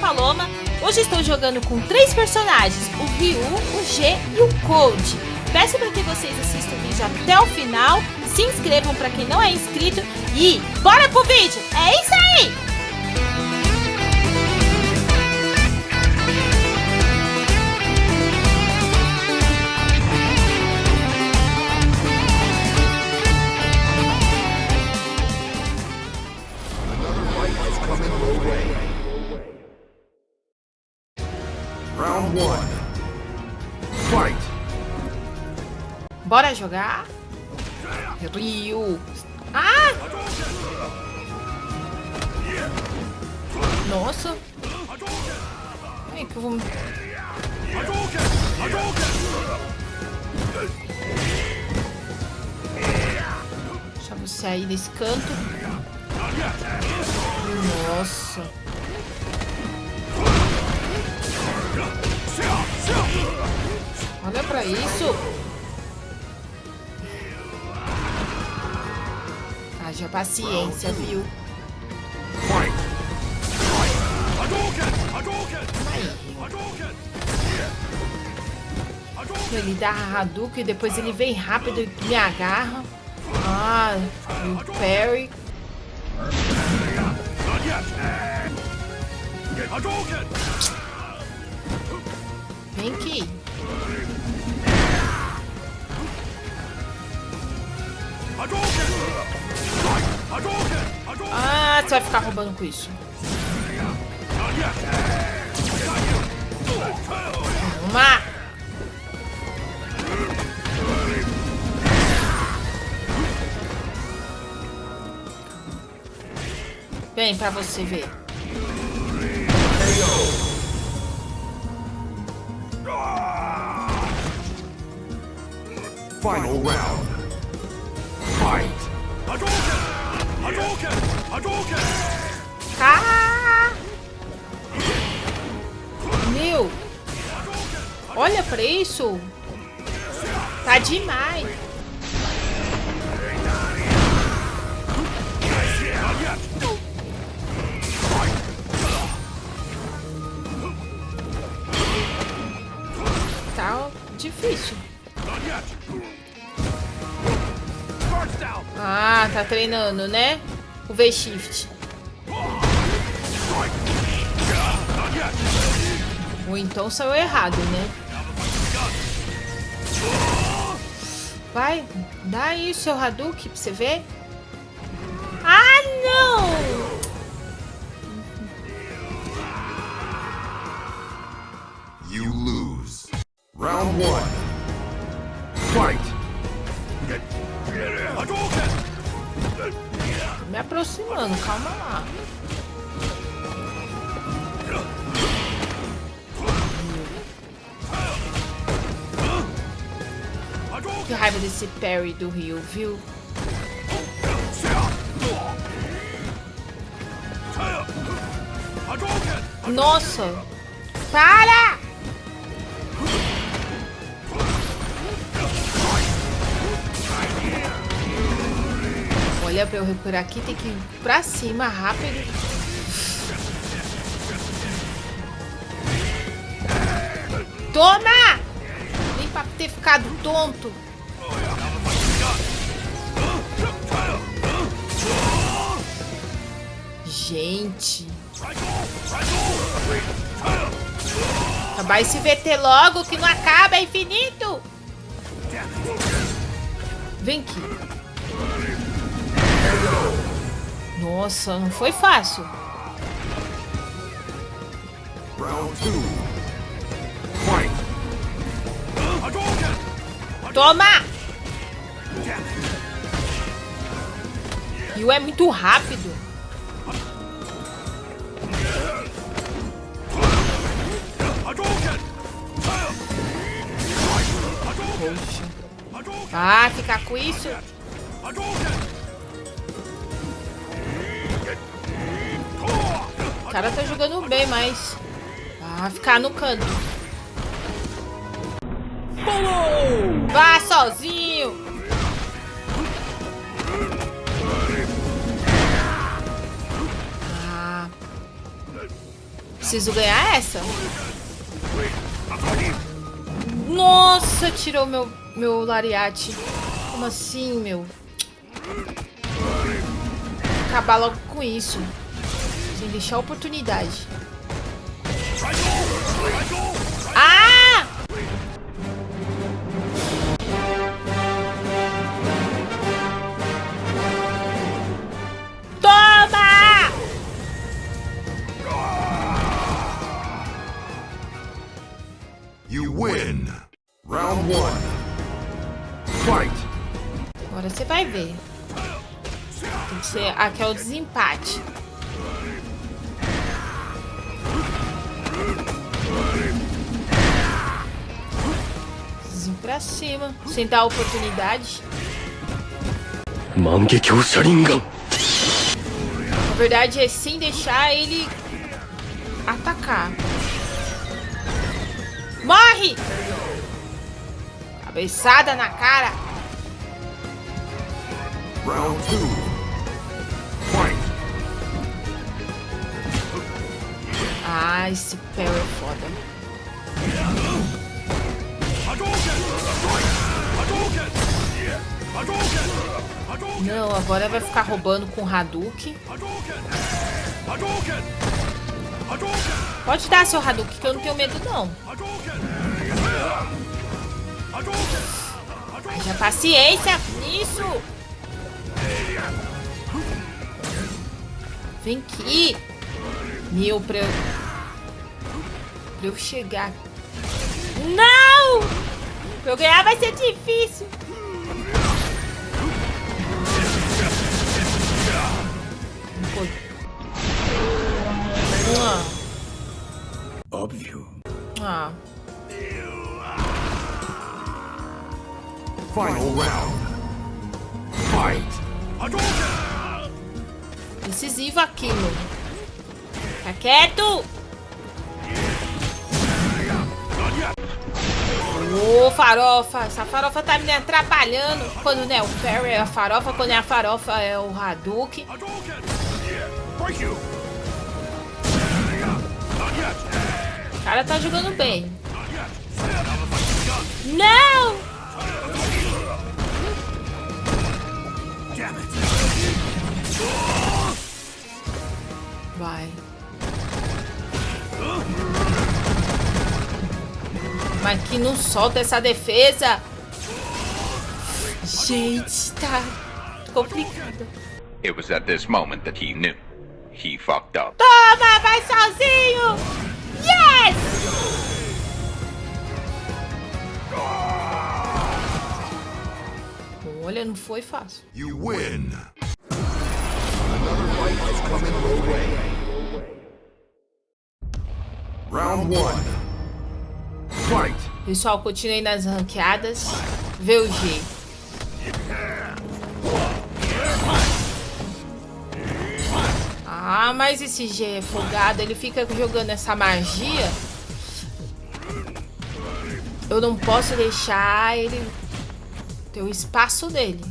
Paloma. Hoje estou jogando com três personagens, o Ryu, o G e o Cold. Peço para que vocês assistam o vídeo até o final, se inscrevam para quem não é inscrito e bora pro vídeo! É isso aí! Round one. Fight. Bora jogar? Ryu. Ah! Nossa. Ai, que eu vou... Deixa você aí nesse canto. Nossa. Olha pra isso. Haja paciência, viu? Ele dá a Hadouken e depois ele vem rápido e me agarra. Ah, o parry. Vem aqui. Ah, você vai ficar roubando com isso. Toma! Vem pra você ver. Final round. Fight. Ah! Meu! Olha pra isso! Tá demais! Tá difícil. Ah, tá treinando, né? O V-Shift. Ou então saiu errado, né? Vai, dá aí o seu Hadouken pra você ver. Ah, não! You lose. Round one. Aproximando, calma lá. Que raiva desse parry do Rio, viu? Nossa! Para! Olha, pra eu recuperar aqui tem que ir pra cima rápido. Toma! Nem pra ter ficado tonto. Gente. Acabar esse VT logo que não acaba, é infinito. Vem aqui. Nossa, não foi fácil. Toma! Rio é muito rápido. Poxa. Ah, ficar com isso? Cara tá jogando bem, mas... Ah, ficar no canto. Vá sozinho! Ah. preciso ganhar essa. Nossa, tirou meu, meu lariate. Como assim, meu? Acabar logo com isso. Sem deixar a oportunidade. Ah! Toma! You win. Round one. Fight. Agora você vai ver. Tem que ser... Aqui é o desempate. pra cima, sem dar oportunidade. Na verdade é sem deixar ele atacar. Morre! Cabeçada na cara. Round two. Ah, esse pé é foda. Não, agora vai ficar roubando com Hadouken. Pode dar seu Hadouken, que eu não tenho medo não. Haja paciência nisso. Vem aqui. Meu, pra eu... Pra eu chegar... Não! Pra eu ganhar vai ser difícil. Ah. Final round. Fight. Decisivo aquilo. Fica quieto! Ô, farofa! Essa farofa tá me atrapalhando. Quando não é o Perry é a farofa, quando é a farofa é o Hadouken. Break cara tá jogando bem. Não! Vai. Mas que não solta essa defesa. Gente, tá complicado. It was at this moment that he knew. He fucked up. Toma, vai sozinho! Yes! Olha, não foi fácil. You win. Round one. Fight. Pessoal, continuei nas ranqueadas. Vê Ah, mas esse G é folgado. Ele fica jogando essa magia. Eu não posso deixar ele ter o espaço dele.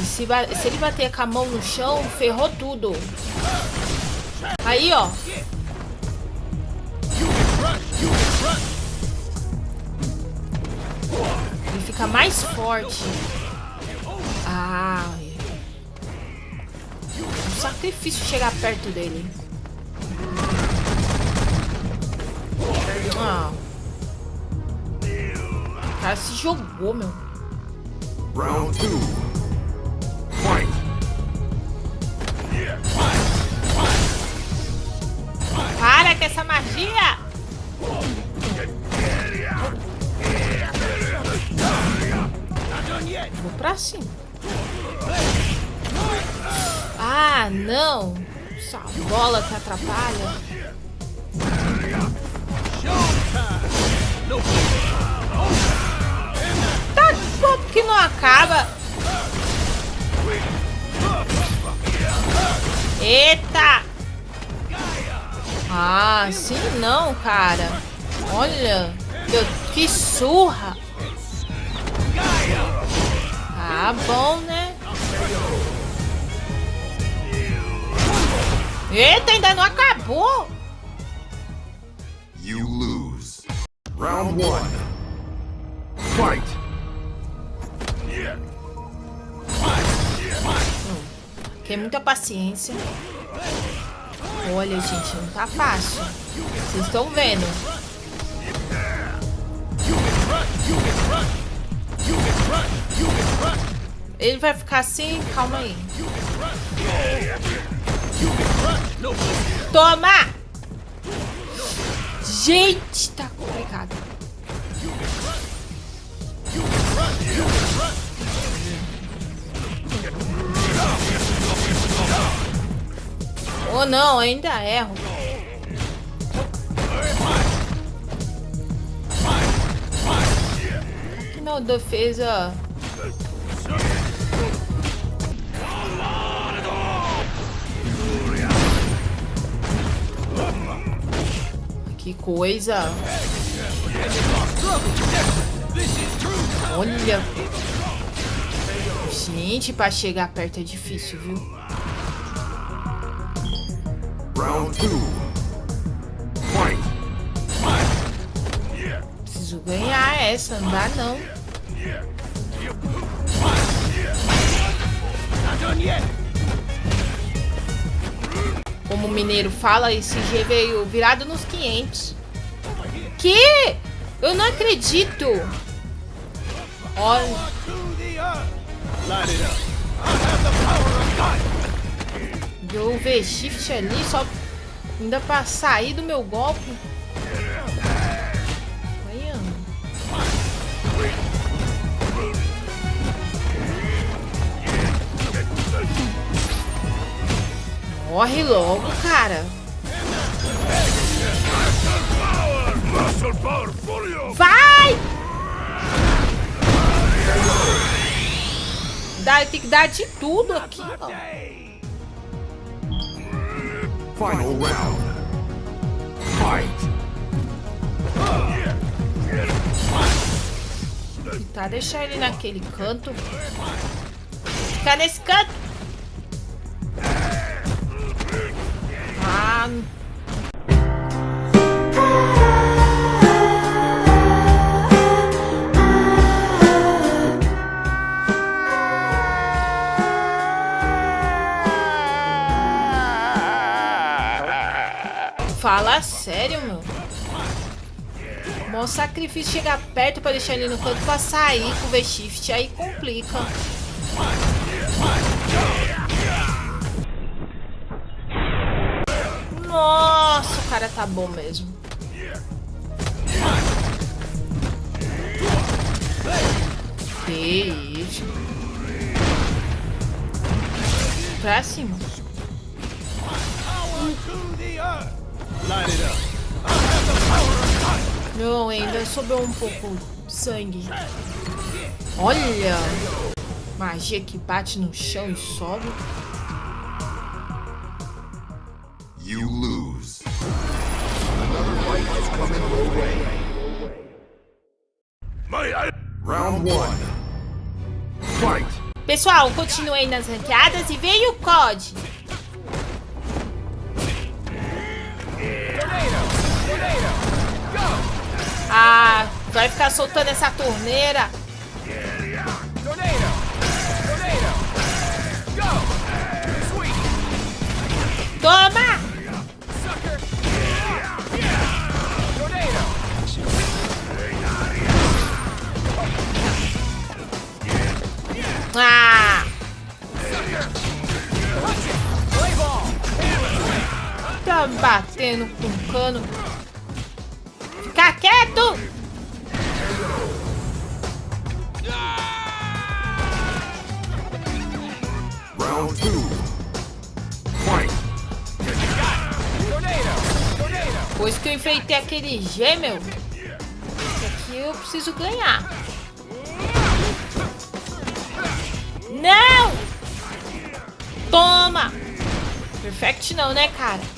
E se, se ele bater com a mão no chão, ferrou tudo. Aí, ó. Ele fica mais forte. Ah. Sacrifício chegar perto dele. Ah. O cara se jogou, meu. Round two. Fight. Para com essa magia! Vou pra cima. Ah, não! Essa bola que atrapalha. Tá como que não acaba? Eita! Ah, sim não, cara. Olha, eu, que surra. Ah, bom, né? Eita, ainda não acabou. You lose. Round one. Fight. Tem muita paciência. Olha, gente, não tá fácil. Vocês estão vendo. Ele vai ficar assim? Calma aí. Toma! Gente, tá complicado. Oh não, ainda erro. Aqui na defesa. Que coisa. Olha. Gente, pra chegar perto é difícil, viu? Round two. Fight. Preciso ganhar essa, não dá não. Como o mineiro fala, esse G veio virado nos 500. Que? Eu não acredito. Olha. Deu o V-Shift ali só ainda pra sair do meu golpe. Morre logo, cara. Vai! Dá, tem que dar de tudo aqui, ó. Final round. Fight. Tá, deixar ele naquele canto. Ficar nesse canto. Ah. Fala sério, meu. Mó sacrifício chegar perto pra deixar ele no canto pra sair com o V-Shift. Aí complica. Cara tá bom mesmo. Que isso. Pra cima. Não, ainda sobrou um pouco sangue. Olha! Magia que bate no chão e sobe. You lose. Fight. Pessoal, continuei nas ranqueadas e veio o COD. Ah, vai ficar soltando essa torneira. Fica quieto! Round two. Fight. Depois que eu enfeitei aquele G, meu. Esse aqui eu preciso ganhar. Não! Toma! Perfect não, né, cara?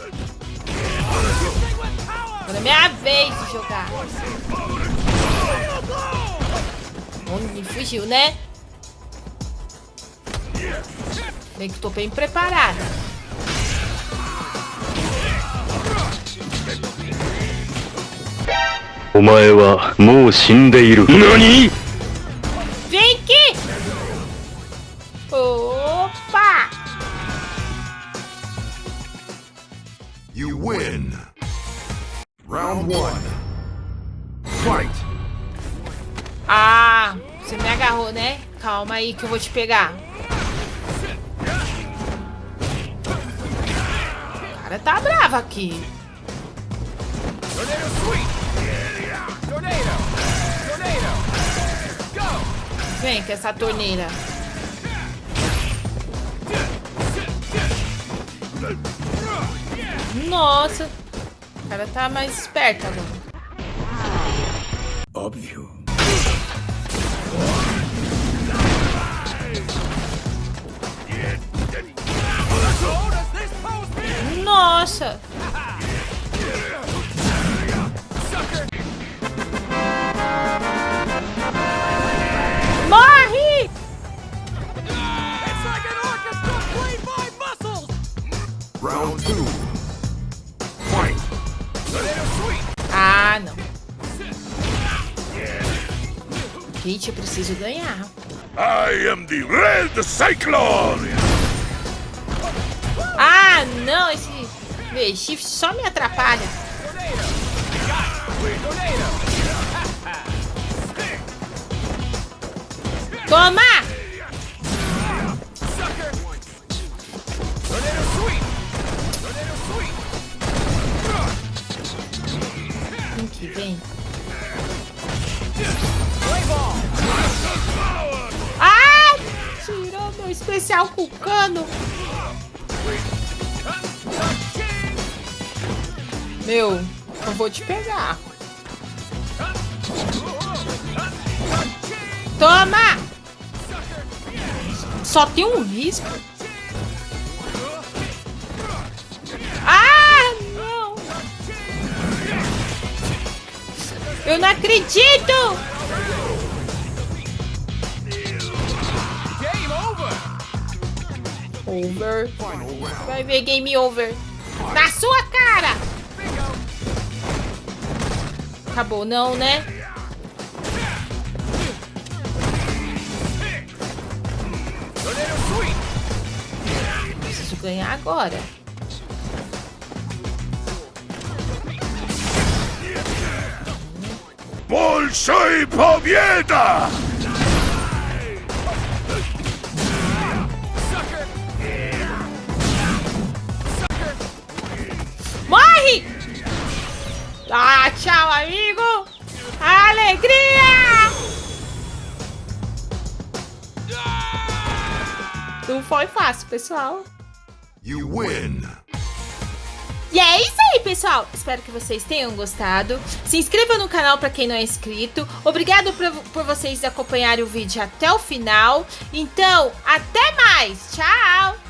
Agora é minha vez de jogar. Onde fugiu, né? Bem que tô bem preparada. Omae wa mou shindeiru. Nani? Vem aqui! Opa! You win. Round one. Fight. Ah, você me agarrou, né? Calma aí que eu vou te pegar. O cara tá bravo aqui. Tornado sweep! Tornado! Tornado! Go! Vem com essa torneira. Nossa. O cara tá mais esperto agora. Óbvio. Nossa! Morre! Round two. Gente, eu preciso ganhar. I am the Red Cyclone. Ah, não. Esse V-Shift só me atrapalha. Toma! Vem que vem. Meu especial com o cano. Meu, eu vou te pegar. Toma! Só tem um risco. Ah, não! Eu não acredito! Over. Vai ver game over. Na sua cara! Acabou, não, né? Preciso ganhar agora. Bolsoi Pobieda! Ah, tchau, amigo! Alegria! Não foi fácil, pessoal. You win. E é isso aí, pessoal. Espero que vocês tenham gostado. Se inscreva no canal para quem não é inscrito. Obrigado por, por vocês acompanharem o vídeo até o final. Então, até mais. Tchau!